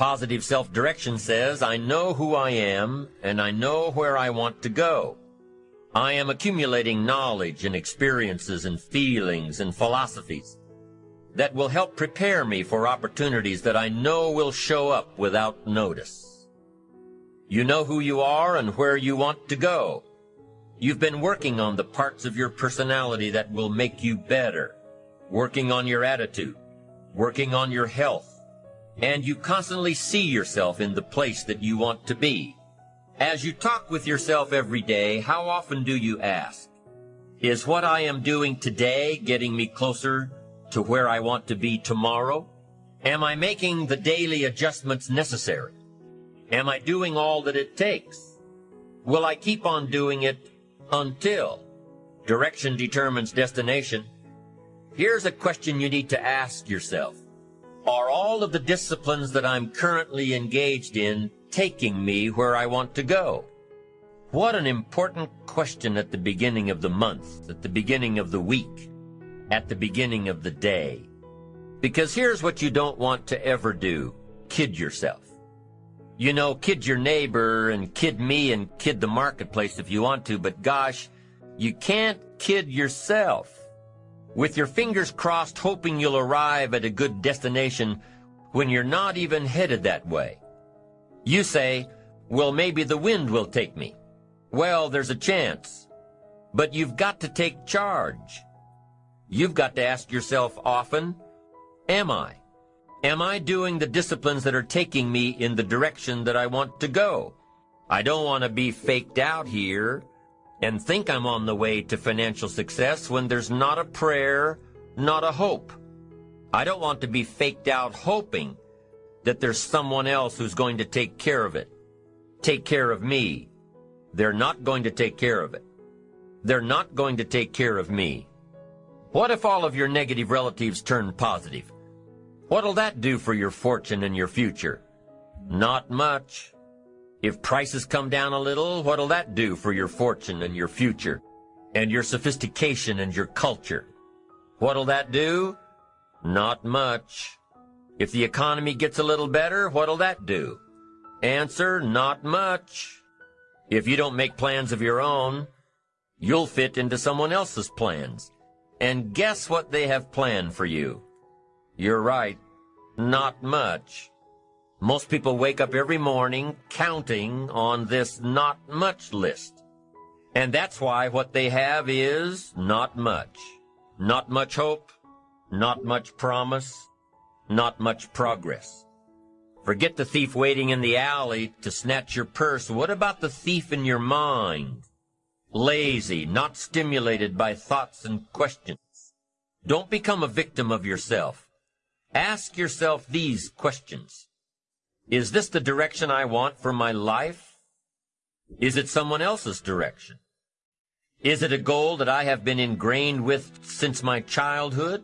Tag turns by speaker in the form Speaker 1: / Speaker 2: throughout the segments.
Speaker 1: Positive self-direction says, I know who I am and I know where I want to go. I am accumulating knowledge and experiences and feelings and philosophies that will help prepare me for opportunities that I know will show up without notice. You know who you are and where you want to go. You've been working on the parts of your personality that will make you better, working on your attitude, working on your health, and you constantly see yourself in the place that you want to be. As you talk with yourself every day, how often do you ask, is what I am doing today getting me closer to where I want to be tomorrow? Am I making the daily adjustments necessary? Am I doing all that it takes? Will I keep on doing it until direction determines destination? Here's a question you need to ask yourself. Are all of the disciplines that I'm currently engaged in taking me where I want to go? What an important question at the beginning of the month, at the beginning of the week at the beginning of the day. Because here's what you don't want to ever do. Kid yourself. You know, kid your neighbor and kid me and kid the marketplace if you want to, but gosh, you can't kid yourself. With your fingers crossed hoping you'll arrive at a good destination when you're not even headed that way. You say, well, maybe the wind will take me. Well, there's a chance. But you've got to take charge. You've got to ask yourself often, am I? Am I doing the disciplines that are taking me in the direction that I want to go? I don't want to be faked out here and think I'm on the way to financial success when there's not a prayer, not a hope. I don't want to be faked out hoping that there's someone else who's going to take care of it, take care of me. They're not going to take care of it. They're not going to take care of me. What if all of your negative relatives turn positive? What'll that do for your fortune and your future? Not much. If prices come down a little, what'll that do for your fortune and your future? And your sophistication and your culture? What'll that do? Not much. If the economy gets a little better, what'll that do? Answer, not much. If you don't make plans of your own, you'll fit into someone else's plans. And guess what they have planned for you? You're right, not much. Most people wake up every morning counting on this not much list. And that's why what they have is not much. Not much hope, not much promise, not much progress. Forget the thief waiting in the alley to snatch your purse. What about the thief in your mind? lazy, not stimulated by thoughts and questions. Don't become a victim of yourself. Ask yourself these questions. Is this the direction I want for my life? Is it someone else's direction? Is it a goal that I have been ingrained with since my childhood?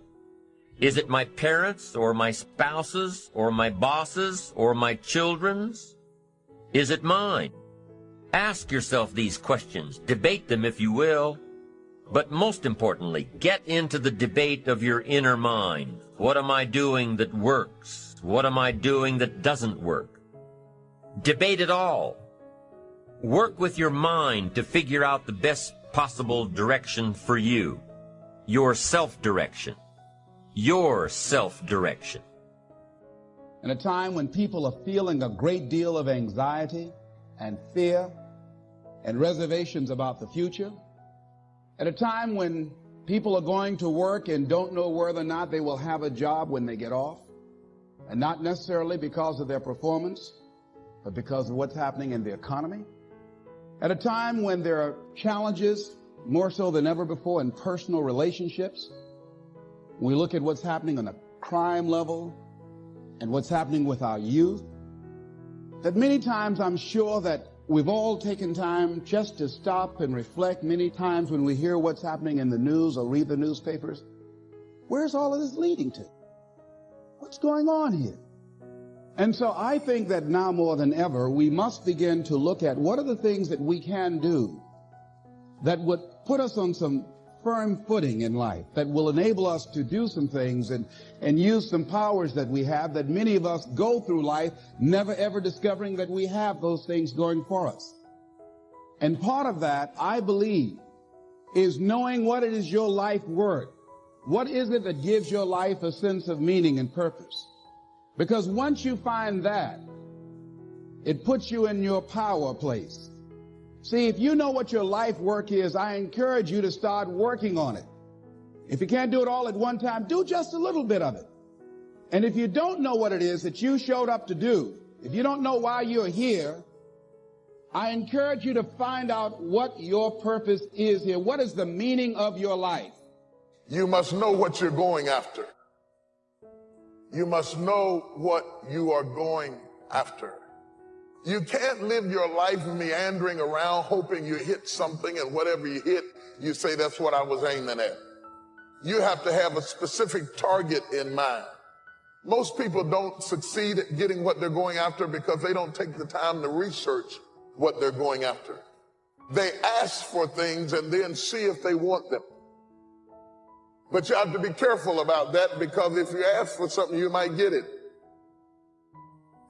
Speaker 1: Is it my parents or my spouses or my bosses or my children's? Is it mine? Ask yourself these questions. Debate them if you will. But most importantly, get into the debate of your inner mind. What am I doing that works? What am I doing that doesn't work? Debate it all. Work with your mind to figure out the best possible direction for you. Your self-direction. Your self-direction.
Speaker 2: In a time when people are feeling a great deal of anxiety and fear and reservations about the future. At a time when people are going to work and don't know whether or not they will have a job when they get off, and not necessarily because of their performance, but because of what's happening in the economy. At a time when there are challenges more so than ever before in personal relationships, we look at what's happening on the crime level and what's happening with our youth, that many times I'm sure that We've all taken time just to stop and reflect many times when we hear what's happening in the news or read the newspapers. Where's all of this leading to? What's going on here? And so I think that now more than ever, we must begin to look at what are the things that we can do that would put us on some firm footing in life that will enable us to do some things and, and use some powers that we have that many of us go through life never ever discovering that we have those things going for us. And part of that, I believe, is knowing what it is your life worth. What is it that gives your life a sense of meaning and purpose? Because once you find that, it puts you in your power place. See, if you know what your life work is, I encourage you to start working on it. If you can't do it all at one time, do just a little bit of it. And if you don't know what it is that you showed up to do, if you don't know why you're here, I encourage you to find out what your purpose is here. What is the meaning of your life?
Speaker 3: You must know what you're going after. You must know what you are going after. You can't live your life meandering around hoping you hit something and whatever you hit, you say that's what I was aiming at. You have to have a specific target in mind. Most people don't succeed at getting what they're going after because they don't take the time to research what they're going after. They ask for things and then see if they want them. But you have to be careful about that because if you ask for something, you might get it.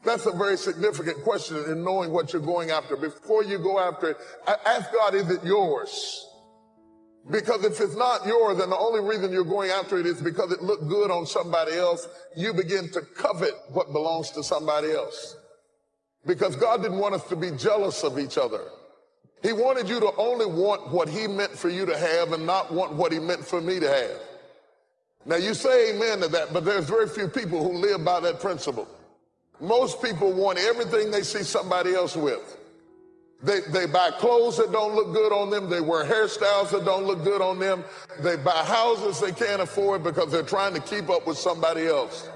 Speaker 3: That's a very significant question in knowing what you're going after. Before you go after it, ask God, is it yours? Because if it's not yours, then the only reason you're going after it is because it looked good on somebody else. You begin to covet what belongs to somebody else. Because God didn't want us to be jealous of each other. He wanted you to only want what he meant for you to have and not want what he meant for me to have. Now you say amen to that, but there's very few people who live by that principle. Most people want everything they see somebody else with. They, they buy clothes that don't look good on them. They wear hairstyles that don't look good on them. They buy houses they can't afford because they're trying to keep up with somebody else.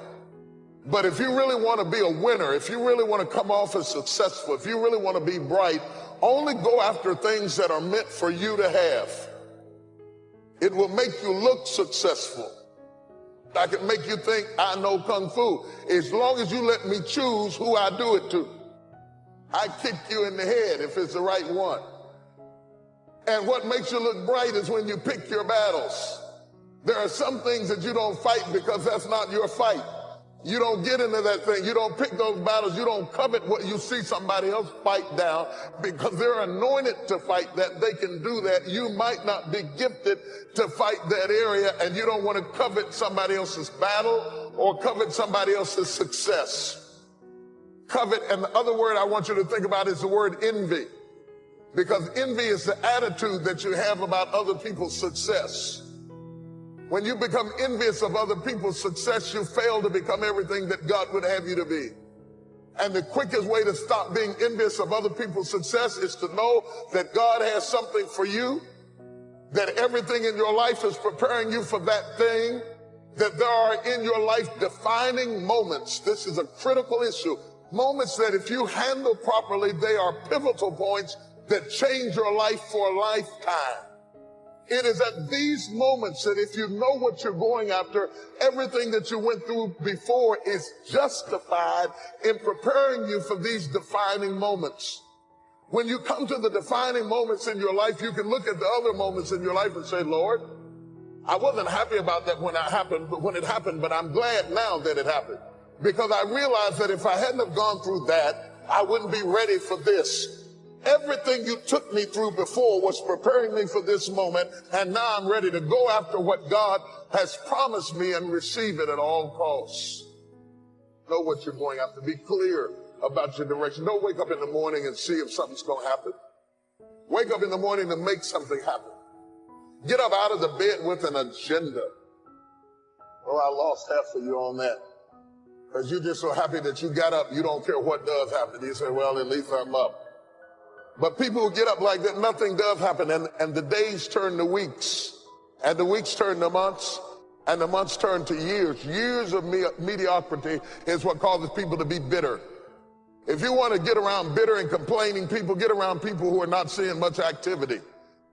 Speaker 3: But if you really want to be a winner, if you really want to come off as successful, if you really want to be bright, only go after things that are meant for you to have. It will make you look successful. I can make you think I know Kung Fu. As long as you let me choose who I do it to. I kick you in the head if it's the right one. And what makes you look bright is when you pick your battles. There are some things that you don't fight because that's not your fight. You don't get into that thing. You don't pick those battles. You don't covet what you see somebody else fight down because they're anointed to fight that. They can do that. You might not be gifted to fight that area and you don't want to covet somebody else's battle or covet somebody else's success. Covet, and the other word I want you to think about is the word envy. Because envy is the attitude that you have about other people's success. When you become envious of other people's success, you fail to become everything that God would have you to be. And the quickest way to stop being envious of other people's success is to know that God has something for you, that everything in your life is preparing you for that thing, that there are in your life defining moments. This is a critical issue. Moments that if you handle properly, they are pivotal points that change your life for a lifetime. It is at these moments that if you know what you're going after, everything that you went through before is justified in preparing you for these defining moments. When you come to the defining moments in your life, you can look at the other moments in your life and say, Lord, I wasn't happy about that when it happened, but when it happened, but I'm glad now that it happened. Because I realized that if I hadn't have gone through that, I wouldn't be ready for this. Everything you took me through before was preparing me for this moment, and now I'm ready to go after what God has promised me and receive it at all costs. Know what you're going after. Be clear about your direction. Don't wake up in the morning and see if something's going to happen. Wake up in the morning to make something happen. Get up out of the bed with an agenda. Oh, I lost half of you on that. Because you're just so happy that you got up. You don't care what does happen. You say, well, at least I'm up. But people who get up like that, nothing does happen. And, and the days turn to weeks, and the weeks turn to months, and the months turn to years. Years of me mediocrity is what causes people to be bitter. If you want to get around bitter and complaining people, get around people who are not seeing much activity.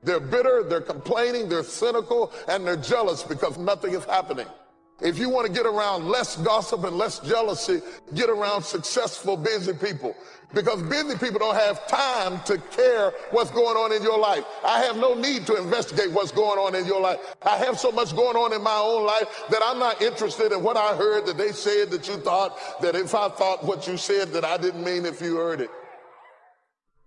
Speaker 3: They're bitter, they're complaining, they're cynical, and they're jealous because nothing is happening. If you want to get around less gossip and less jealousy, get around successful, busy people. Because busy people don't have time to care what's going on in your life. I have no need to investigate what's going on in your life. I have so much going on in my own life that I'm not interested in what I heard that they said that you thought, that if I thought what you said that I didn't mean if you heard it.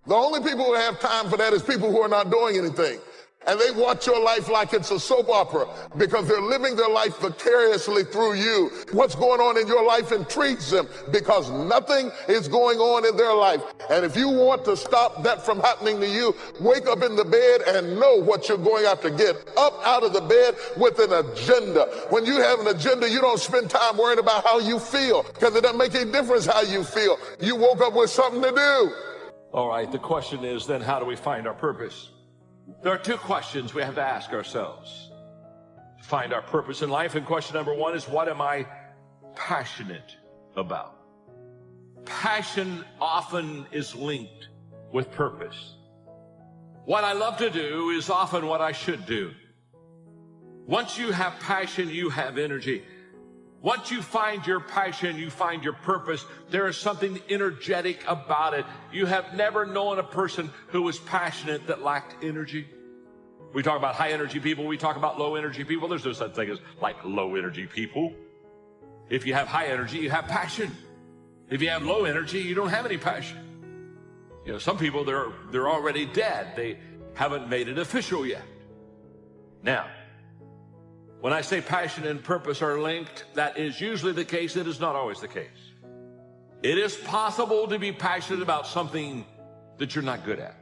Speaker 3: The only people who have time for that is people who are not doing anything. And they watch your life like it's a soap opera because they're living their life vicariously through you. What's going on in your life intrigues them because nothing is going on in their life. And if you want to stop that from happening to you, wake up in the bed and know what you're going after. Get up out of the bed with an agenda. When you have an agenda, you don't spend time worrying about how you feel because it doesn't make any difference how you feel. You woke up with something to do.
Speaker 4: All right, the question is then how do we find our purpose? There are two questions we have to ask ourselves to find our purpose in life. And question number one is what am I passionate about? Passion often is linked with purpose. What I love to do is often what I should do. Once you have passion, you have energy. Once you find your passion, you find your purpose, there is something energetic about it. You have never known a person who was passionate that lacked energy. We talk about high energy people, we talk about low energy people. There's no such thing as like low energy people. If you have high energy, you have passion. If you have low energy, you don't have any passion. You know, some people they're they're already dead. They haven't made it official yet. Now, when I say passion and purpose are linked, that is usually the case. It is not always the case. It is possible to be passionate about something that you're not good at.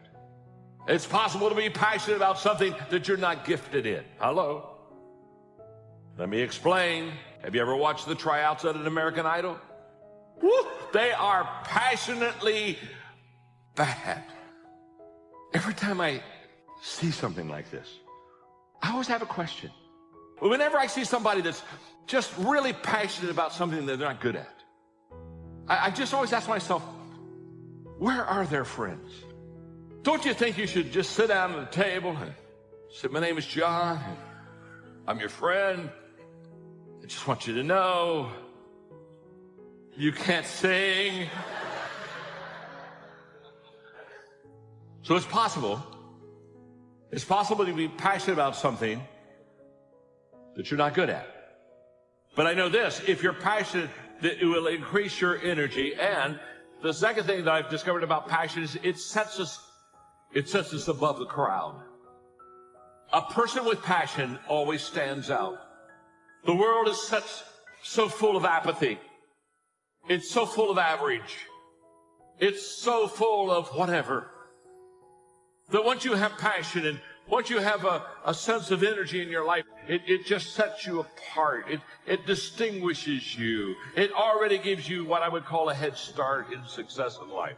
Speaker 4: It's possible to be passionate about something that you're not gifted in. Hello? Let me explain. Have you ever watched the tryouts at an American Idol? Woo, they are passionately bad. Every time I see something like this, I always have a question. Whenever I see somebody that's just really passionate about something that they're not good at, I, I just always ask myself, where are their friends? Don't you think you should just sit down at the table and say, My name is John. I'm your friend. I just want you to know you can't sing. so it's possible. It's possible to be passionate about something that you're not good at. But I know this, if you're passionate, that it will increase your energy. And the second thing that I've discovered about passion is it sets us, it sets us above the crowd. A person with passion always stands out. The world is such, so full of apathy. It's so full of average. It's so full of whatever. That once you have passion and once you have a, a sense of energy in your life, it, it just sets you apart. It, it distinguishes you. It already gives you what I would call a head start in success in life.